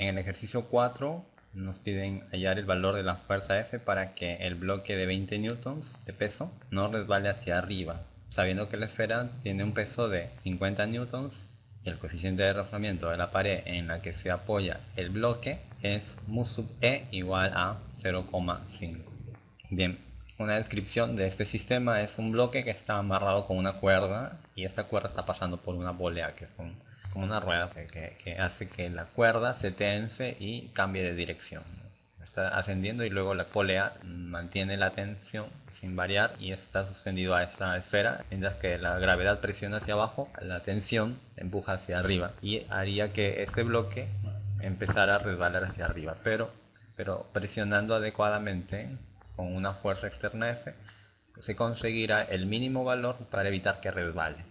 En el ejercicio 4 nos piden hallar el valor de la fuerza F para que el bloque de 20 newtons de peso no resbale hacia arriba, sabiendo que la esfera tiene un peso de 50 newtons y el coeficiente de rozamiento de la pared en la que se apoya el bloque es mu sub e igual a 0,5. Bien, una descripción de este sistema es un bloque que está amarrado con una cuerda y esta cuerda está pasando por una polea que es como una rueda que, hace que la cuerda se tense y cambie de dirección. Está ascendiendo y luego la polea mantiene la tensión sin variar y está suspendido a esta esfera, mientras que la gravedad presiona hacia abajo, la tensión empuja hacia arriba y haría que este bloque empezara a resbalar hacia arriba, pero, pero presionando adecuadamente con una fuerza externa F se conseguirá el mínimo valor para evitar que resbale.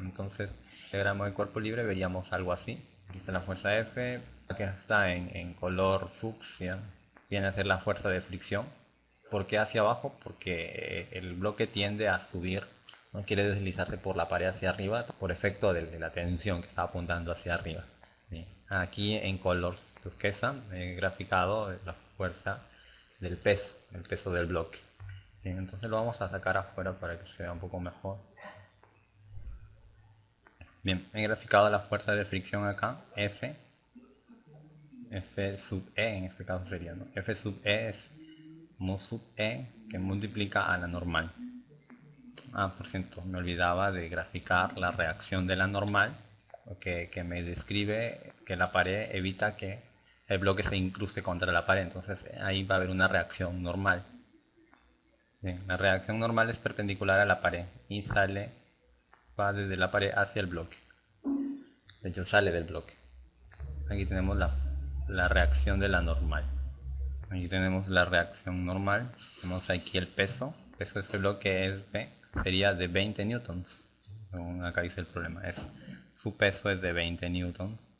entonces diagrama de cuerpo libre veríamos algo así. Aquí está la fuerza F, que está en, color fucsia, viene a ser la fuerza de fricción. ¿Por qué hacia abajo? Porque el bloque tiende a subir, no quiere deslizarse por la pared hacia arriba por efecto de, la tensión que está apuntando hacia arriba. Aquí en color turquesa he graficado la fuerza del peso, el peso del bloque. entonces lo vamos a sacar afuera para que se vea un poco mejor. Bien, he graficado la fuerza de fricción acá, F. F sub E en este caso sería, ¿no? F sub E es mu sub E que multiplica a la normal. Ah, por cierto, me olvidaba de graficar la reacción de la normal, que, que me describe que la pared evita que el bloque se incruste contra la pared, entonces ahí va a haber una reacción normal. Bien, la reacción normal es perpendicular a la pared y sale va desde la pared hacia el bloque. De hecho sale del bloque. Aquí tenemos la, la reacción de la normal. Aquí tenemos la reacción normal. Tenemos aquí el peso. El peso de este bloque es de, sería de 20 newtons. acá dice el problema. Es, su peso es de 20 newtons.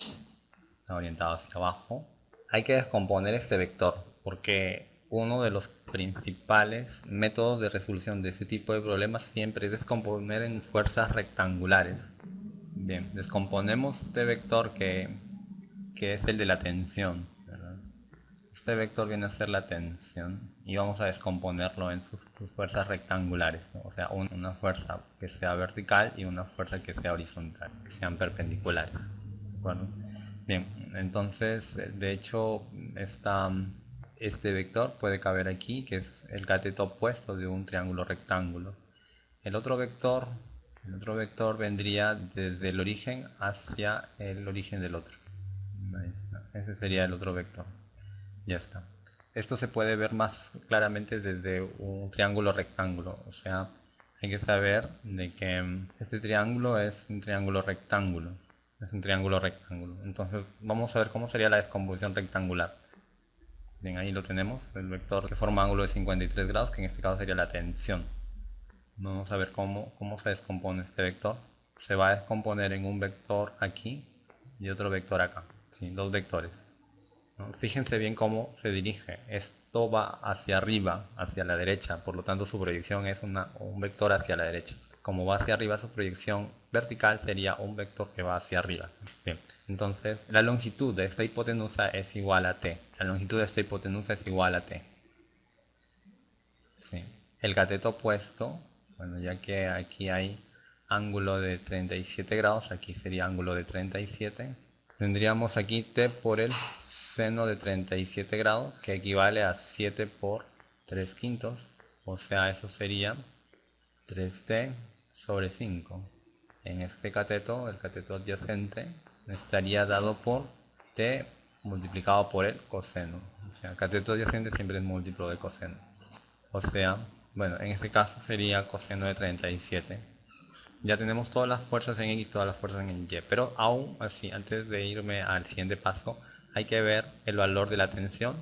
Está orientado hacia abajo. Hay que descomponer este vector porque uno de los principales métodos de resolución de este tipo de problemas siempre es descomponer en fuerzas rectangulares. Bien, descomponemos este vector que, es el de la tensión. Este vector viene a ser la tensión y vamos a descomponerlo en sus, fuerzas rectangulares. O sea, una fuerza que sea vertical y una fuerza que sea horizontal, que sean perpendiculares. Bien, entonces, de hecho, esta este vector puede caber aquí, que es el cateto opuesto de un triángulo rectángulo. El otro vector, el otro vector vendría desde el origen hacia el origen del otro. Ahí. Ese sería el otro vector. Ya está. Esto se puede ver más claramente desde un triángulo rectángulo. O sea, hay que saber de que este triángulo es un triángulo rectángulo. Es un triángulo rectángulo. Entonces vamos a ver cómo sería la descomposición rectangular. Bien, ahí lo tenemos, el vector que forma ángulo de 53 grados, que en este caso sería la tensión. Vamos a ver cómo, cómo se descompone este vector. Se va a descomponer en un vector aquí y otro vector acá. ¿sí? Dos vectores. Fíjense bien cómo se dirige. Esto va hacia arriba, hacia la derecha, por lo tanto su proyección es una, un vector hacia la derecha. Como va hacia arriba, su proyección vertical sería un vector que va hacia arriba. Bien. Entonces, la longitud de esta hipotenusa es igual a t. La longitud de esta hipotenusa es igual a t. El cateto opuesto, bueno, ya que aquí hay ángulo de 37 grados, aquí sería ángulo de 37. Tendríamos aquí t por el seno de 37 grados, que equivale a 7 por 3 quintos. O sea, eso sería 3t sobre 5. En este cateto, el cateto adyacente, estaría dado por t multiplicado por el coseno. O sea, cateto adyacente siempre es múltiplo de coseno. O sea, bueno, en este caso sería coseno de 37. Ya tenemos todas las fuerzas en X, todas las fuerzas en Y. Pero aún así, antes de irme al siguiente paso, hay que ver el valor de la tensión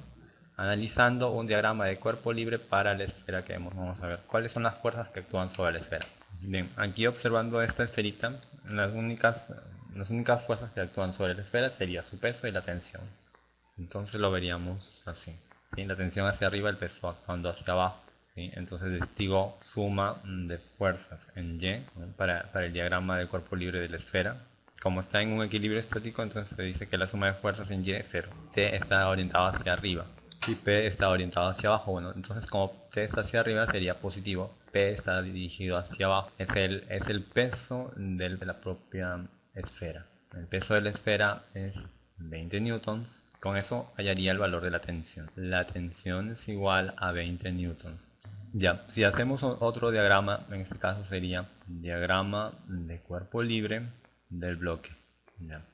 analizando un diagrama de cuerpo libre para la esfera que vemos. Vamos a ver cuáles son las fuerzas que actúan sobre la esfera. Bien, aquí observando esta esferita, las únicas las únicas fuerzas que actúan sobre la esfera sería su peso y la tensión. Entonces lo veríamos así. La tensión hacia arriba, el peso actuando hacia abajo. ¿sí? Entonces digo suma de fuerzas en Y para, el diagrama del cuerpo libre de la esfera. como está en un equilibrio estático, entonces se dice que la suma de fuerzas en Y es 0. T está orientado hacia arriba y P está orientado hacia abajo. Bueno, entonces como T está hacia arriba sería positivo, P está dirigido hacia abajo. Es el, es el peso de la propia esfera. El peso de la esfera es 20 newtons. Con eso hallaría el valor de la tensión. La tensión es igual a 20 newtons. Ya, si hacemos otro diagrama, en este caso sería diagrama de cuerpo libre del bloque. Ya.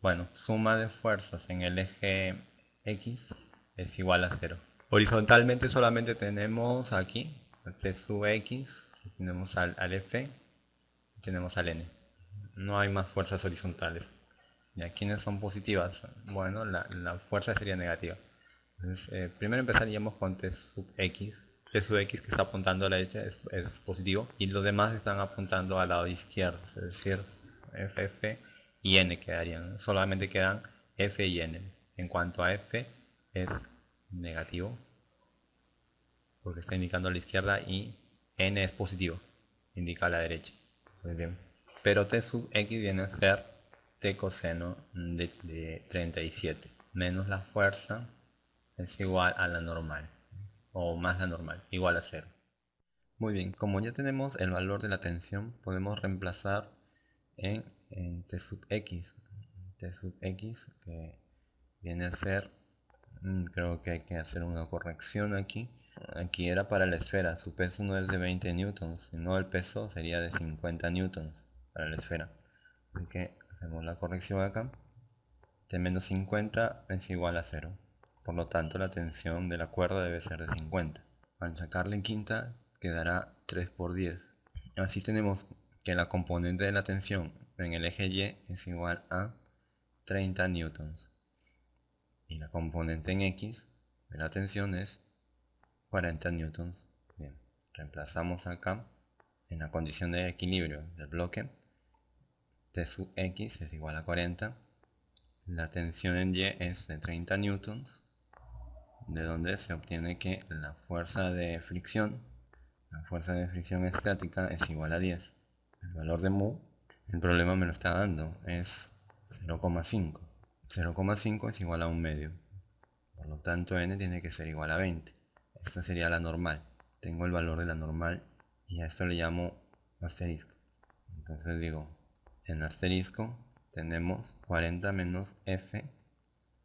Bueno, suma de fuerzas en el eje X es igual a 0. Horizontalmente solamente tenemos aquí T sub X, tenemos al, al F, tenemos al N. No hay más fuerzas horizontales. ¿Y quiénes son positivas? Bueno, la, fuerza sería negativa. Eh, primero empezaríamos con T sub X, T sub x que está apuntando a la derecha es, positivo y los demás están apuntando al lado izquierdo, es decir, F, F y N quedarían. Solamente quedan F y N. En cuanto a F es negativo porque está indicando a la izquierda y N es positivo, indica a la derecha. Muy bien. Pero T sub X viene a ser T coseno de, de 37 menos la fuerza es igual a la normal o más la normal, igual a 0. Muy bien, como ya tenemos el valor de la tensión, podemos reemplazar en, T sub x. T sub x que viene a ser, creo que hay que hacer una corrección aquí. Aquí era para la esfera, su peso no es de 20 newtons, sino el peso sería de 50 newtons para la esfera. Así que hacemos la corrección acá. T menos 50 es igual a 0. Por lo tanto, la tensión de la cuerda debe ser de 50. Al sacarle en quinta, quedará 3 por 10. Así tenemos que la componente de la tensión en el eje Y es igual a 30 newtons. Y la componente en X de la tensión es 40 newtons. Bien, reemplazamos acá en la condición de equilibrio del bloque. T sub X es igual a 40. La tensión en Y es de 30 newtons de donde se obtiene que la fuerza de fricción, la fuerza de fricción estática es igual a 10. El valor de mu, el problema me lo está dando, es 0,5. 0,5 es igual a un medio. Por lo tanto n tiene que ser igual a 20. Esta sería la normal. Tengo el valor de la normal y a esto le llamo asterisco. Entonces digo, en asterisco tenemos 40 menos f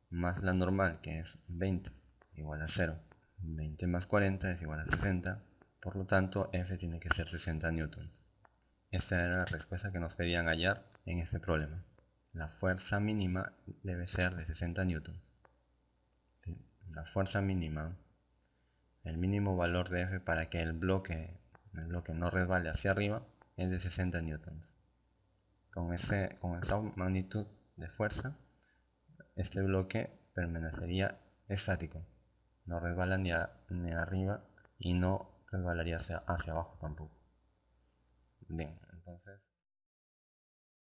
más la normal que es 20 igual a 0. 20 más 40 es igual a 60. Por lo tanto, F tiene que ser 60 newtons. Esta era la respuesta que nos pedían hallar en este problema. La fuerza mínima debe ser de 60 newtons. La fuerza mínima, el mínimo valor de F para que el bloque, el bloque no resbale hacia arriba, es de 60 newtons. Con, ese, con esa magnitud de fuerza, este bloque permanecería estático no resbala ni, ni arriba y no resbalaría hacia, hacia abajo tampoco. Bien, entonces